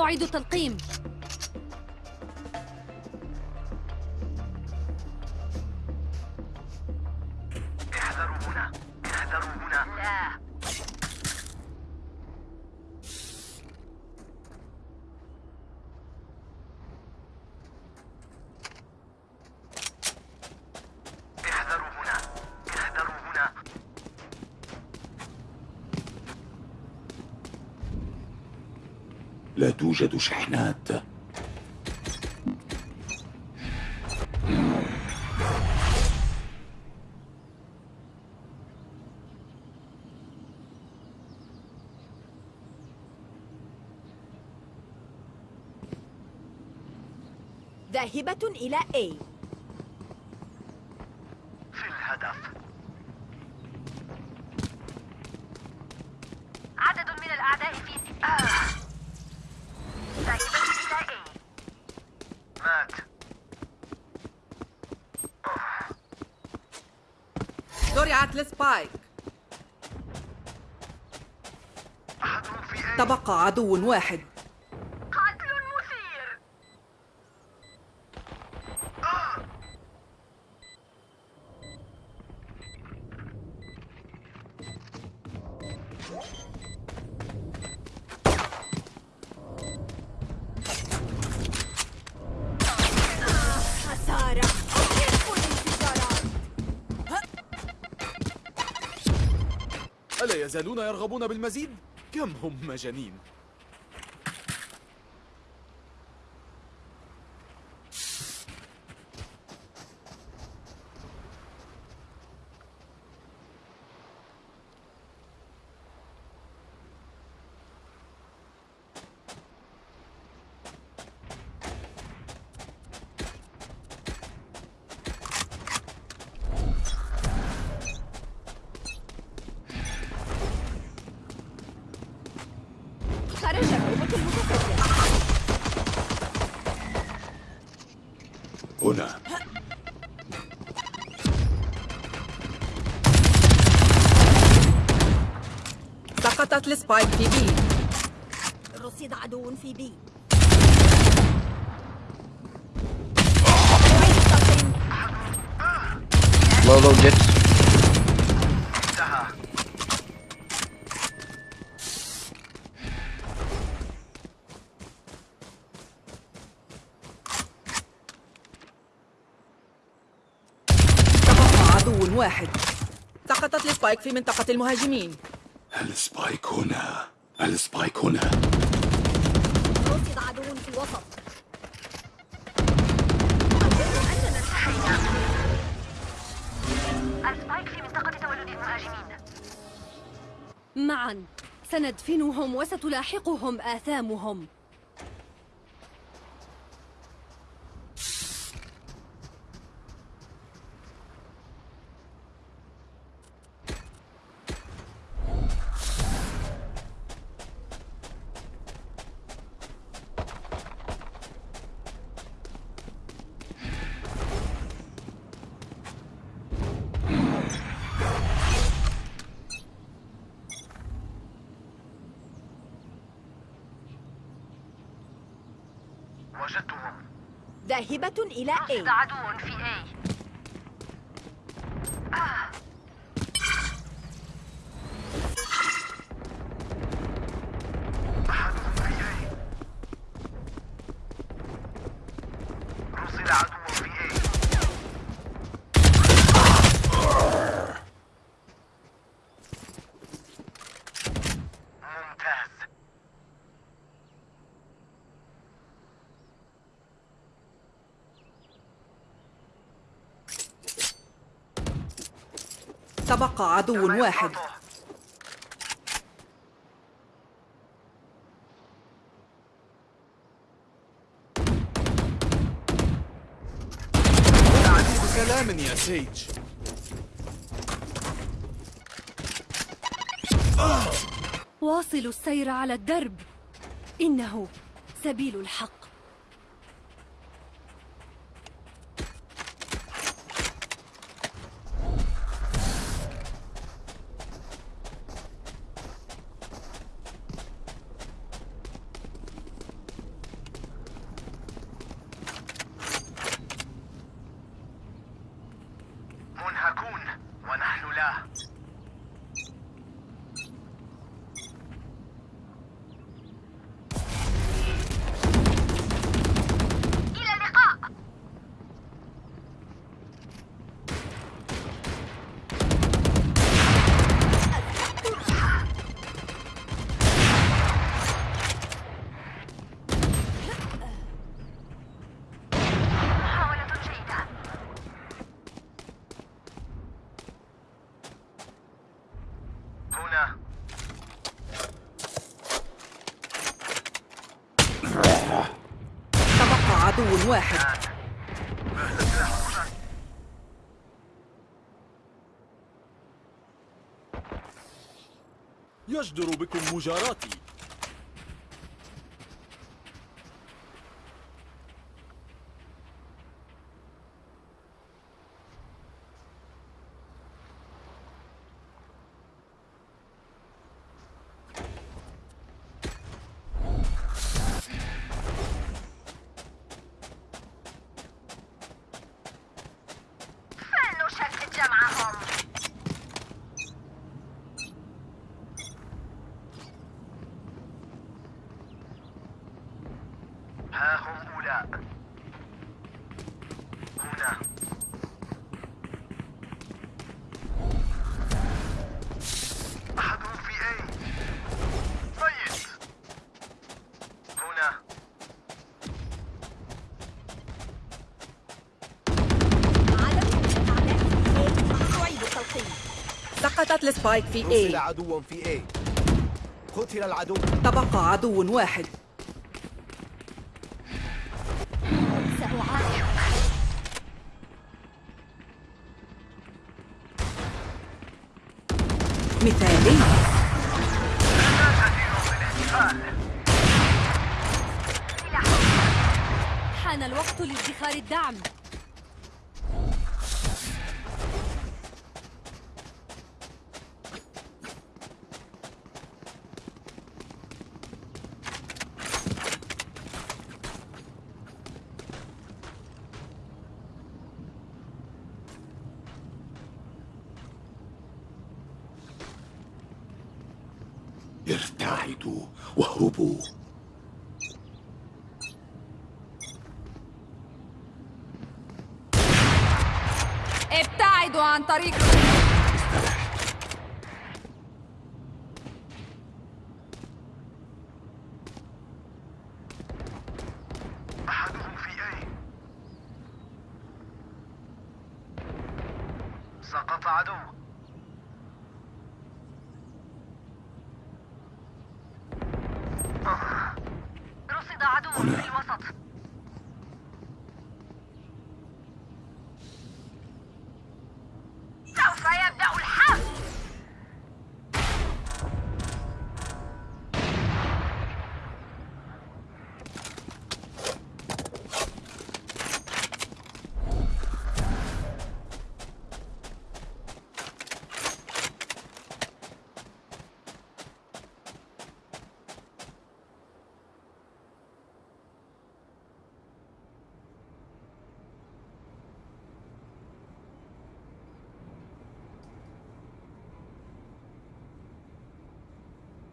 أعيد التلقيم. ذاهبة إلى A. في الهدف. عدد من الأعداء في آه. ذاهبة إلى A. مات. زرعت لسبايك أحد في أي تبقى عدو واحد. يرغبون بالمزيد؟ كم هم مجانين خرج نوبة المتفجر هنا سقطت لسبايك في بي. رصد عدو في بي. انتهى تبقى عدو واحد. سقطت ال spike في منطقة المهاجمين. ال spike هنا. ال spike هنا. رصد عدو في الوسط معا. سندفنهم وستلاحقهم آثامهم وجدتهم ذاهبة إلى A عدو في A أحدهم في أي رصد عدو في أي ممتاز تبقى عدو واحد. كلام يا سيج. واصلوا السير على الدرب. إنه سبيل الحق. يجدر بكم مجاراتي. ها هم أولاء هنا. أحدهم في أي ميت هنا. سقطت السبايك في A. عدو في A. قتل العدو. تبقى عدو واحد. مثالي. حان الوقت لادخار الدعم. ارتعدوا واهربوا. ابتعدوا عن طريق أحدهم في أي سقط عدو رصد عدو في هنا. الوسط سوف يبدأ الحرب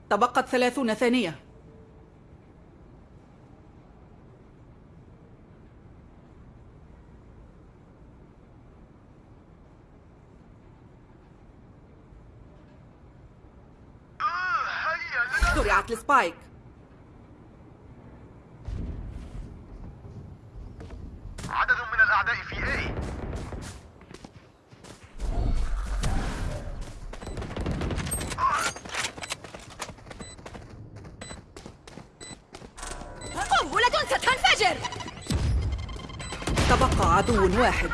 تبقت ثلاثون ثانية. آه، زرعت السبايك. واحد.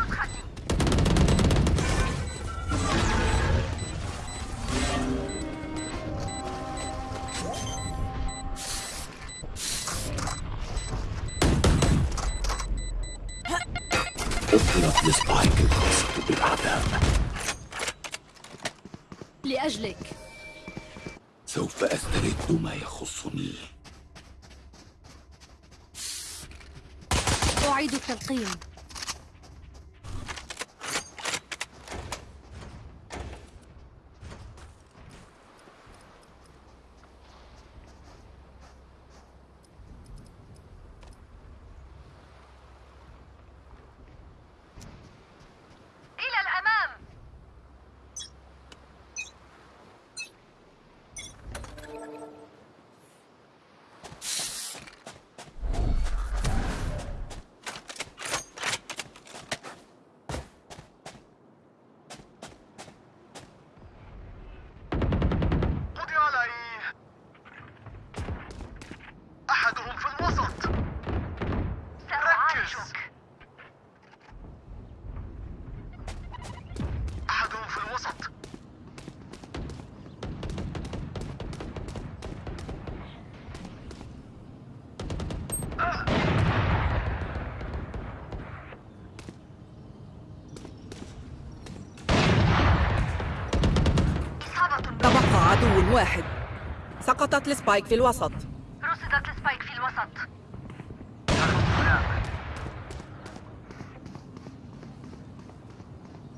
أطلق السبايك الخاصة بالأعداء. لأجلك. سوف أسترد ما يخصني. أعيد التلقيم إلى الأمام عدو واحد. سقطت ال spike في الوسط. رصدت ال spike في الوسط.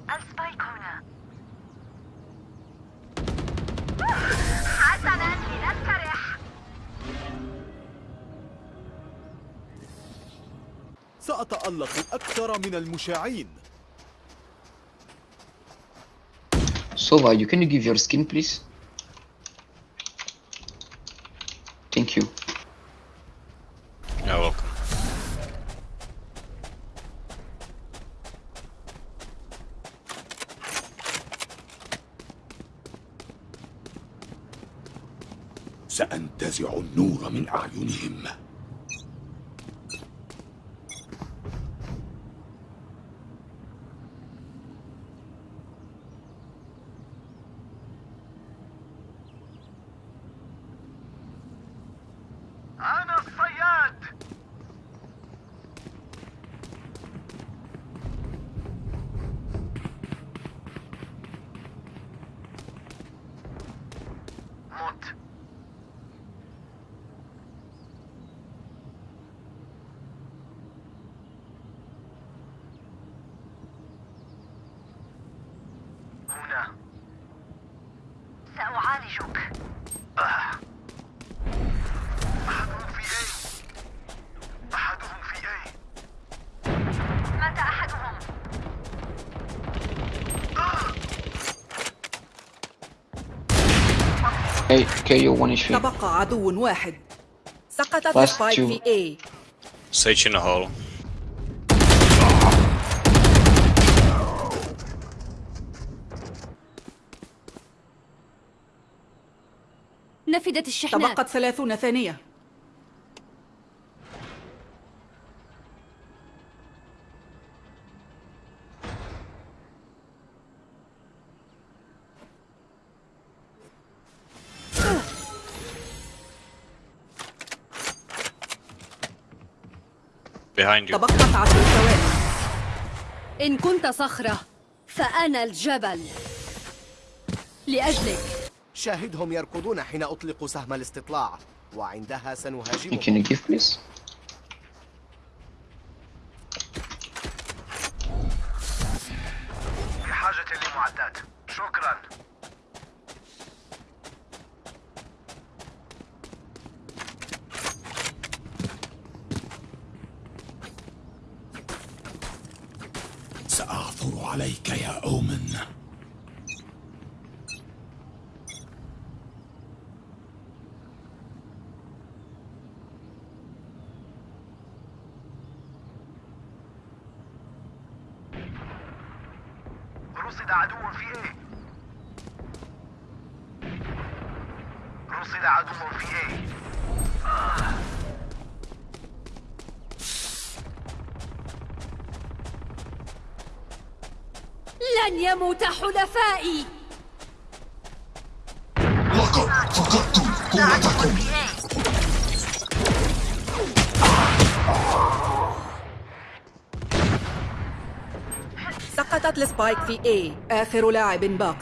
ال spike هنا. حسنا سأتألق أكثر من المشعين. Sova, you can you give your skin, please? Thank you. You're welcome. سأنتزع من أعينهم أنا الصياد مت هنا سأعالجك أحدهم في أي أحدهم في أي مات أحدهم KO 1 HP. تبقى عدو واحد سقطت السبايك. في A Sage in hole. نفدت الشحنات تبقت ثلاثون ثانية Behind you. تبقت عشر ثواني إن كنت صخرة فأنا الجبل لأجلك شاهدهم يركضون حين أطلق سهم الاستطلاع وعندها سنهاجمهم can you give, please? رصد عدو في إيه رصد عدو في إيه لن يموت حلفائي. لقد فقدتم قوتكم. سقطت السبايك في A آخر لاعب باق.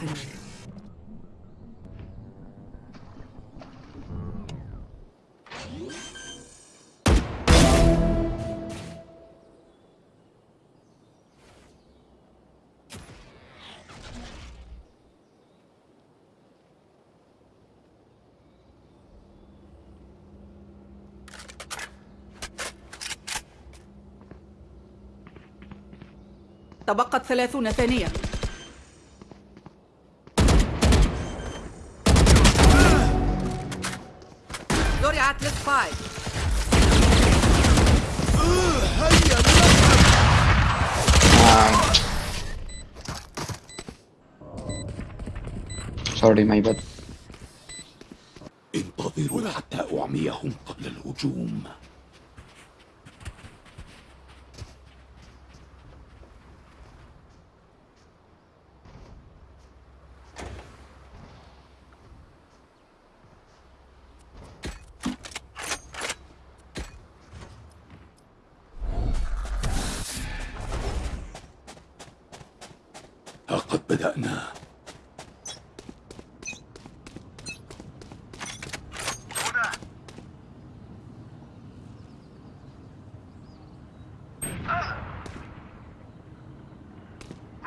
تبقت ثلاثون ثانية. زرعت السبايك Sorry, my bad. انتظروا حتى أعميهم قبل الهجوم ها قد بدأنا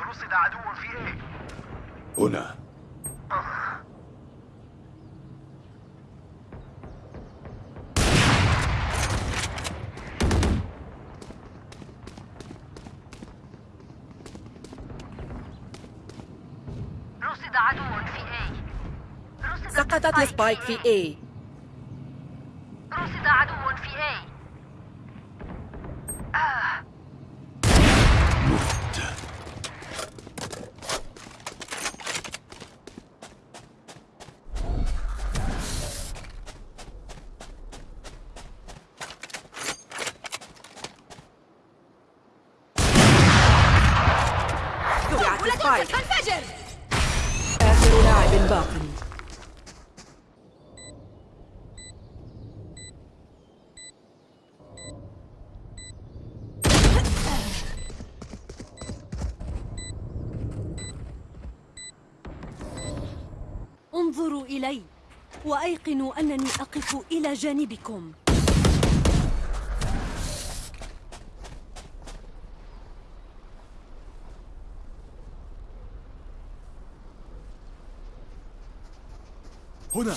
رصد عدو في إيه هنا رصد عدو في اي رصد سقطت السبايك في A رصد عدو في اي زرعت السبايك تنفجر آخر لاعب باق انظروا إلي وأيقنوا أقف إلى جانبكم. هنا.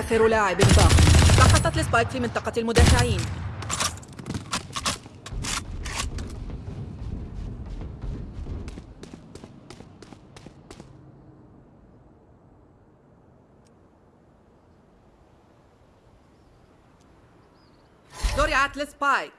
آخر لاعب باق سقطت ال spike في منطقة المدافعين. زرعت ال spike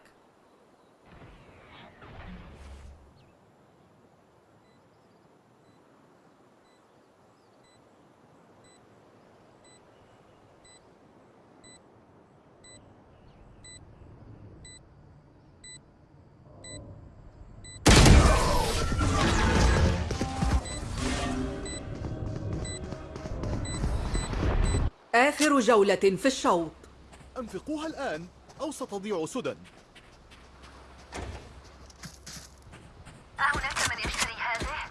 آخر جولة في الشوط. أنفقوها الآن أو ستضيع سدى أهناك من يشتري هذه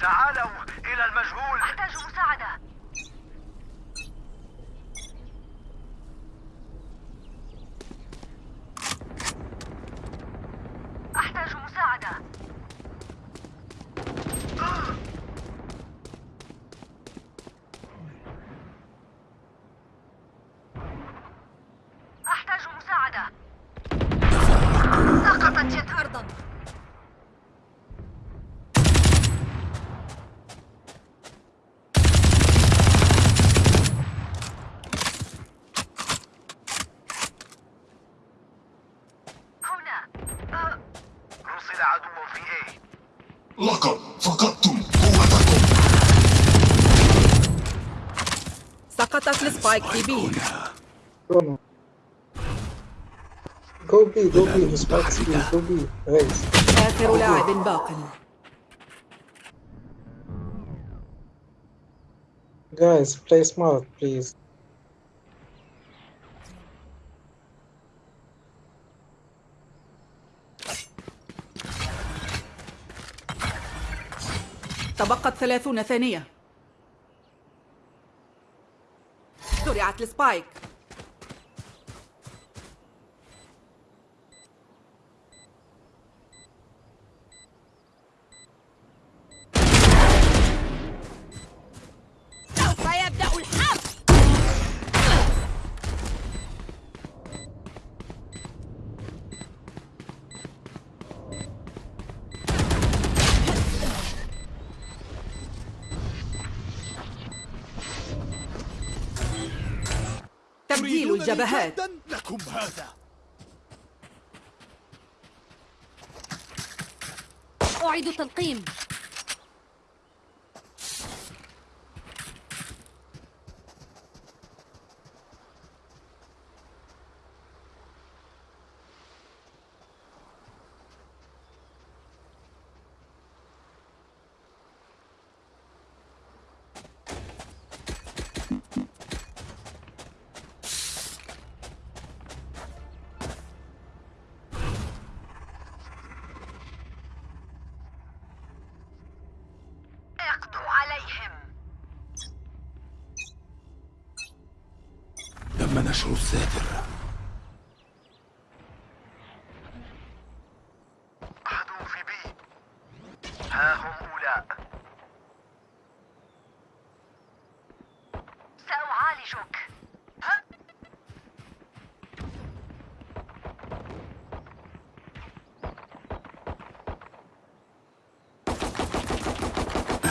تعالوا إلى المجهول أحتاج مساعدة أحتاج مساعدة أحتاج مساعدة سقطت جت أرضا هنا أه، رصد عدو في إيه لقد فقدتم قوتكم هنا Chrono. Go B, go B, the spike's B, go B. آخر لاعب باق Guys, play smart, please. تبقت ثلاثون ثانية زرعت السبايك الجبهات. لكم هذا. أعيد تلقيم اقضوا عليهم تم نشر الساتر عدو في بي. ها هم أولاء. سأعالجك. ها؟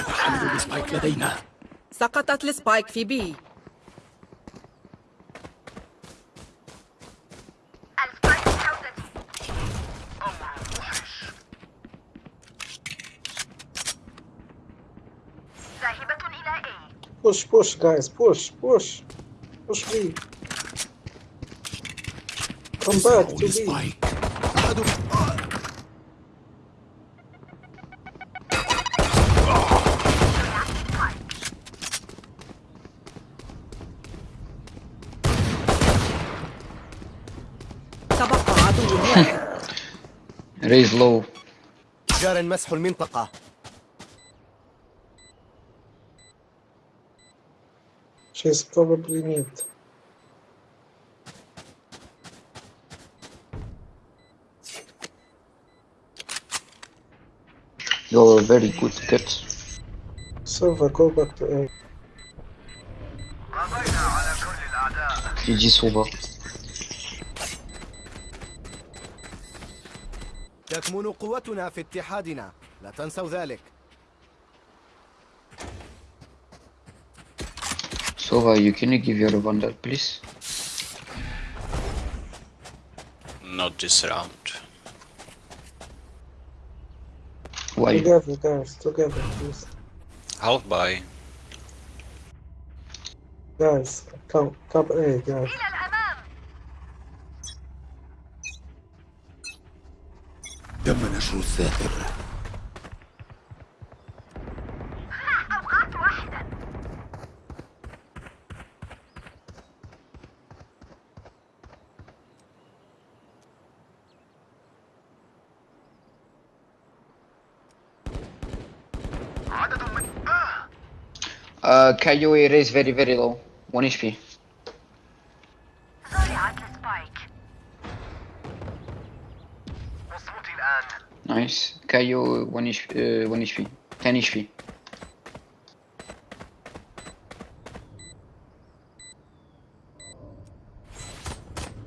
حمل ال spike لدينا سقطت ال spike في B ال spike بحوزتي أمر موحش ذاهبة إلى A Push, push, guys, push, push. Push B. Come back to B. ال spike أحد تبقى عدو واحد Raise low. جار مسح المنطقة She's probably mid. You're very good cut. Silva, go back to A. GG Sova. تكمن قوتنا في اتحادنا لا تنسوا ذلك Sova, you can you give your bundle, please? Not this round. Why? Together, guys, together, please. I'll buy. Guys, come, come A, guys. إلى الأمام تم Uh, Kayoi raise very very low. 1 HP. زرعت السبايك مصموتي الآن Nice. Kayo 1 HP. Uh, 1 HP. 10 HP.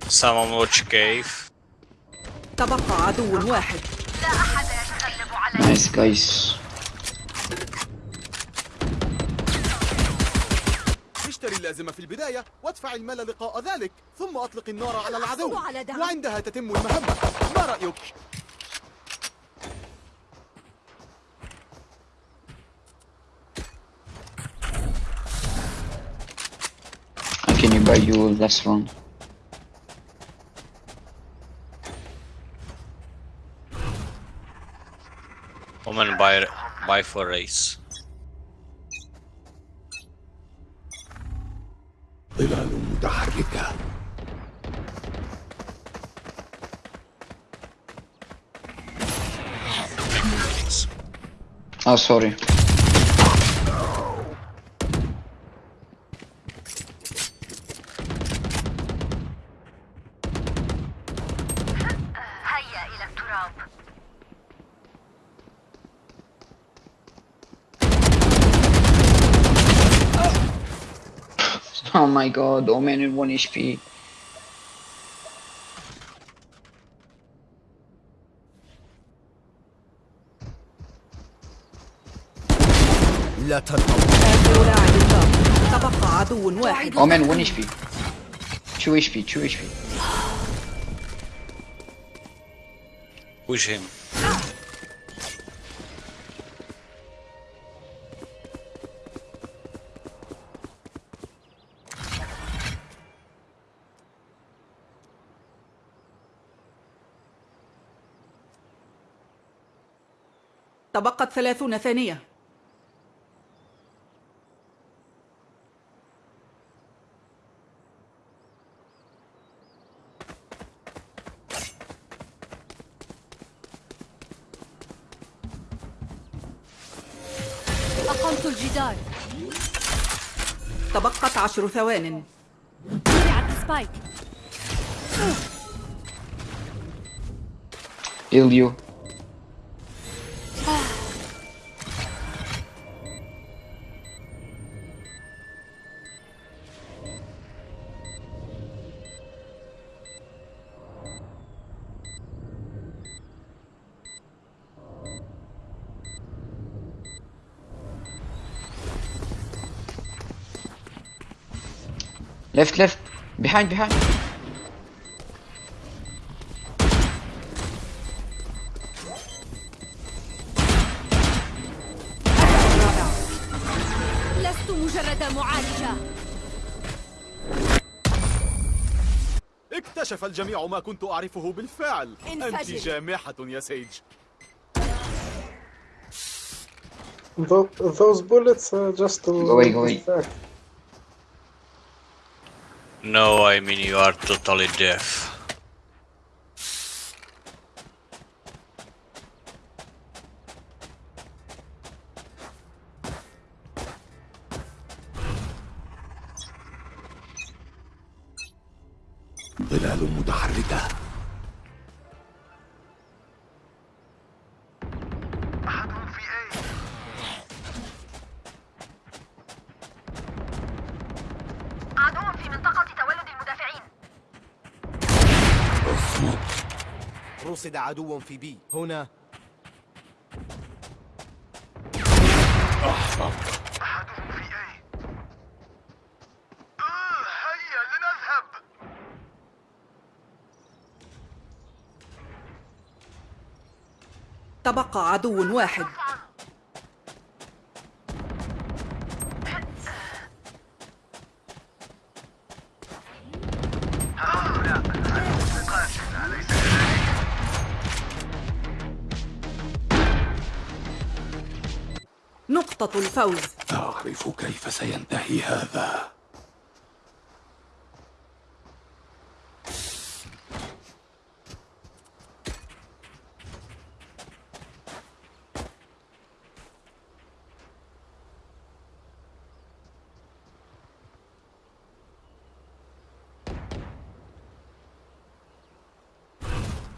Someone watch cave. تبقى عدو واحد لا أحد يتغلب علي Nice guys. اللازمة في البداية وادفع المال لقاء ذلك ثم أطلق النار على العدو على. وعندها تتم المهمة ما رأيك؟ I can you buy you last round? Woman buy buy for race. Oh, sorry. Oh my god, oh man in 1 HP. لا تنهض آخر لاعب باق تبقى عدو واحد Omen 1 HP. 2 HP 2 HP Push him. تبقت ثلاثون ثانية عشر ثوان. سبايك. Heal Left, left. Behind, behind. لست مجرد معالجة اكتشف الجميع ما كنت أعرفه بالفعل أنت. جامحة يا سيج Tho- those bullets are just to Go away, go away. distract. No, I mean you are totally deaf. رصد عدو في بي. هنا. أحدهم في آه هيا لنذهب. تبقى عدو واحد. الفوز. أعرف كيف سينتهي هذا.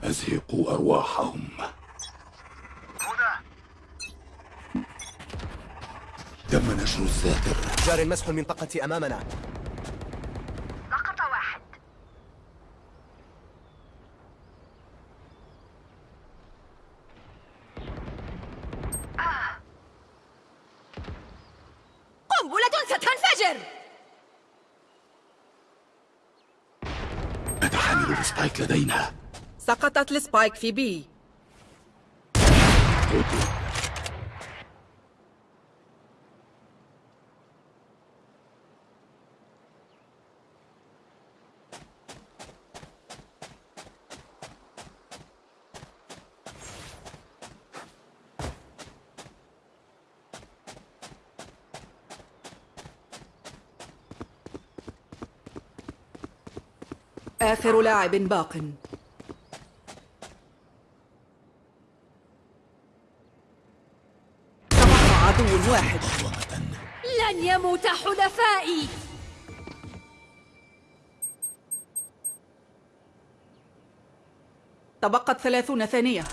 أزهقوا أرواحهم. تم نشر الساتر جار مسح المنطقة أمامنا. سقط واحد. قنبلة ستنفجر نتحمل ال spike لدينا. سقطت ال spike في B. آخر لاعب باق. تبقى عدو واحد. لن يموت حلفائي. تبقت ثلاثون ثانية.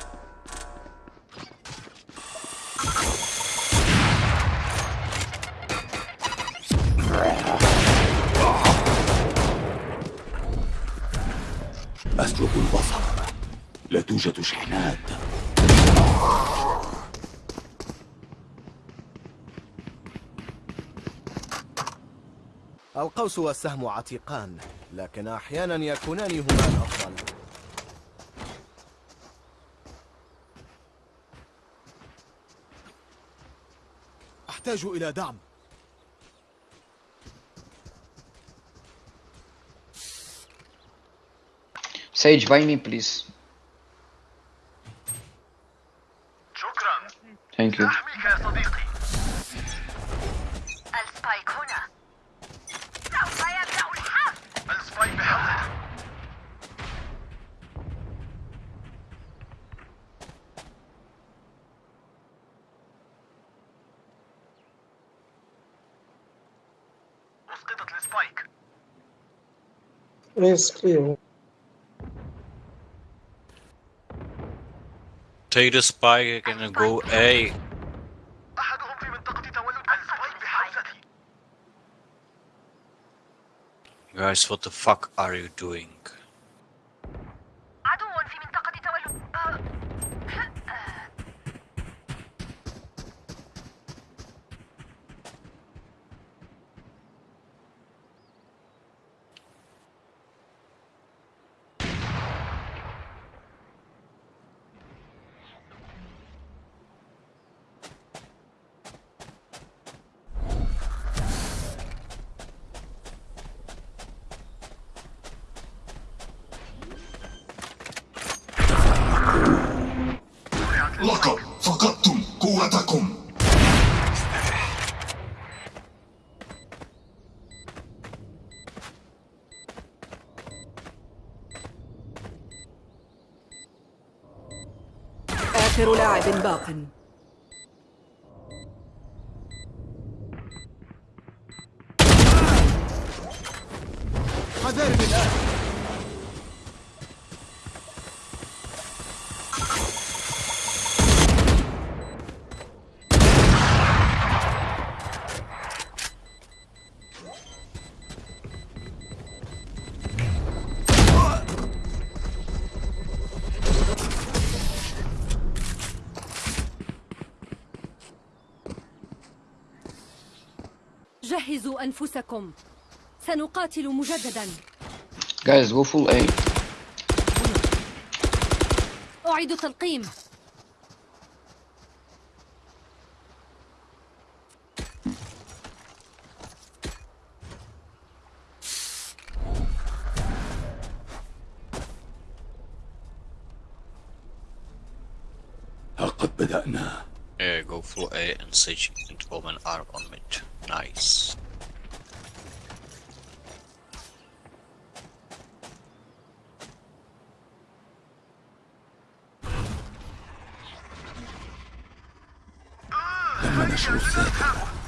القوس والسهم عتيقان لكن أحيانا يكونان هما الأفضل أحتاج إلى دعم Sage, buy me, please. Take the spike and go A. Guys, what the fuck are you doing? آخر لاعب باق. جهزوا أنفسكم سنقاتل مجددا Guys, go full A. أعيد تلقيم ها قد بدأنا Yeah, go full A and Sage and Omen are on mid. Nice. تم نشر